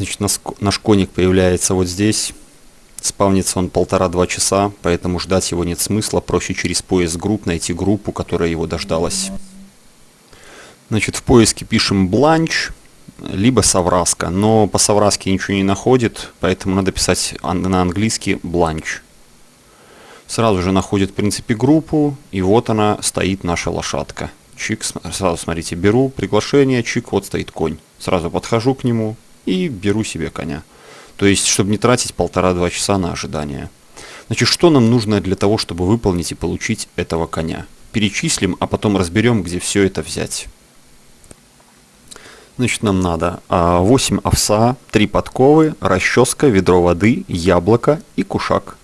Значит, наш коник появляется вот здесь. Спавнится он полтора-два часа, поэтому ждать его нет смысла. Проще через поиск групп найти группу, которая его дождалась. Значит, в поиске пишем бланч, либо совраска. Но по совраске ничего не находит, поэтому надо писать на английский бланч. Сразу же находит, в принципе, группу, и вот она стоит, наша лошадка. Чик, сразу смотрите, беру приглашение, чик, вот стоит конь. Сразу подхожу к нему и беру себе коня. То есть, чтобы не тратить полтора-два часа на ожидание. Значит, что нам нужно для того, чтобы выполнить и получить этого коня? Перечислим, а потом разберем, где все это взять. Значит, нам надо 8 а, овса, 3 подковы, расческа, ведро воды, яблоко и кушак.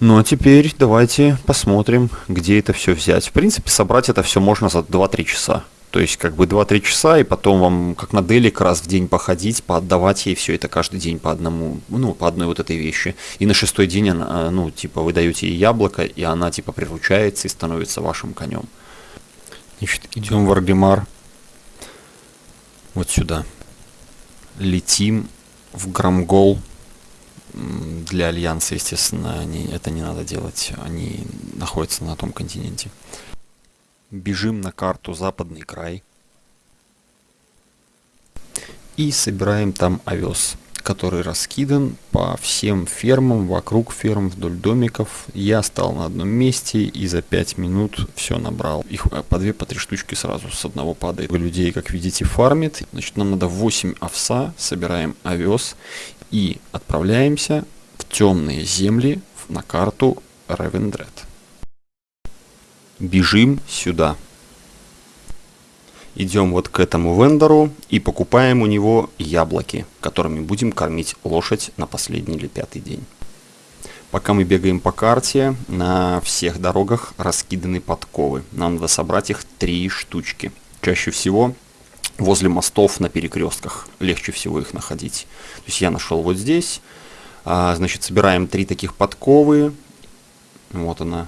Ну а теперь давайте посмотрим, где это все взять. В принципе, собрать это все можно за 2-3 часа. То есть как бы 2-3 часа, и потом вам, как на делик, раз в день походить, поотдавать ей все это каждый день по одному, ну, по одной вот этой вещи. И на шестой день, она, ну, типа, вы даете ей яблоко, и она, типа, приручается и становится вашим конем. Значит, идем в Аргемар. Вот сюда. Летим в Грамгол. Для Альянса, естественно, они, это не надо делать. Они находятся на том континенте. Бежим на карту западный край. И собираем там овес, который раскидан по всем фермам, вокруг ферм, вдоль домиков. Я стал на одном месте и за 5 минут все набрал. Их э, по 2 по 3 штучки сразу с одного падает. Людей, как видите, фармит. Значит, нам надо 8 овса, собираем овес и отправляемся в темные земли на карту Ревендред бежим сюда. Идем вот к этому вендору и покупаем у него яблоки, которыми будем кормить лошадь на последний или пятый день. Пока мы бегаем по карте, на всех дорогах раскиданы подковы. Нам надо собрать их три штучки. Чаще всего возле мостов на перекрестках. Легче всего их находить. То есть я нашел вот здесь. А, значит, собираем три таких подковы. Вот она,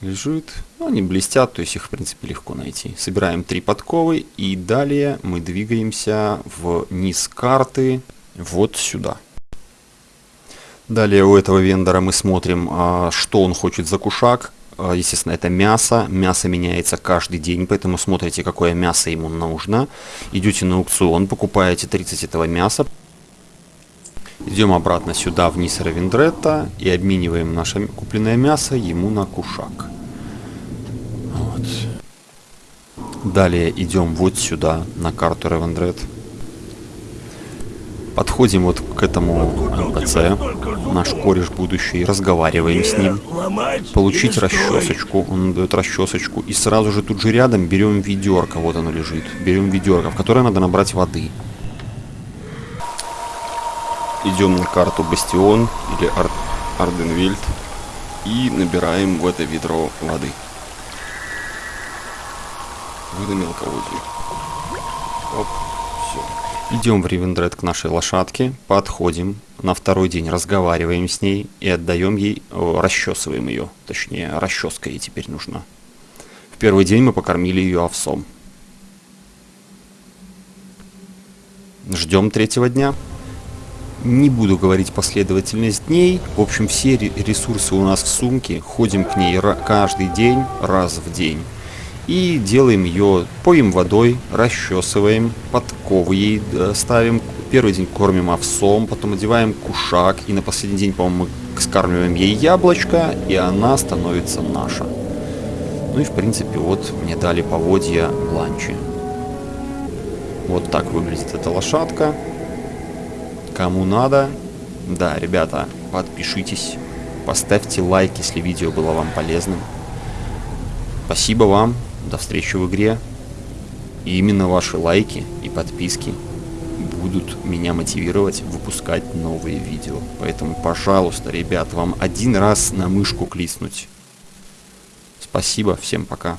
лежит. Ну, они блестят, то есть их в принципе легко найти. Собираем три подковы и далее мы двигаемся вниз карты вот сюда. Далее у этого вендора мы смотрим, а, что он хочет за кушак. А, естественно, это мясо. Мясо меняется каждый день, поэтому смотрите, какое мясо ему нужно. Идете на аукцион, покупаете 30 этого мяса. Идем обратно сюда, вниз Равендретта, и обмениваем наше купленное мясо ему на кушак. Вот. Далее идем вот сюда, на карту Ревендред. Подходим вот к этому НПЦ, наш кореш будущий, разговариваем с ним. Получить расчесочку, он дает расчесочку. И сразу же тут же рядом берем ведерко, вот оно лежит. Берем ведерко, в которое надо набрать воды идем на карту Бастион или Ар Арденвильд и набираем в это ведро воды. Воды мелководья. Оп, все. Идем в Ривендред к нашей лошадке, подходим, на второй день разговариваем с ней и отдаем ей, расчесываем ее, точнее, расческа ей теперь нужна. В первый день мы покормили ее овсом. Ждем третьего дня. Не буду говорить последовательность дней. В общем, все ресурсы у нас в сумке. Ходим к ней каждый день, раз в день. И делаем ее, поем водой, расчесываем, подковы ей э, ставим. Первый день кормим овсом, потом одеваем кушак. И на последний день, по-моему, мы скармливаем ей яблочко, и она становится наша. Ну и, в принципе, вот мне дали поводья ланчи. Вот так выглядит эта лошадка. Кому надо, да, ребята, подпишитесь, поставьте лайк, если видео было вам полезным. Спасибо вам, до встречи в игре. И именно ваши лайки и подписки будут меня мотивировать выпускать новые видео. Поэтому, пожалуйста, ребят, вам один раз на мышку клиснуть. Спасибо, всем пока.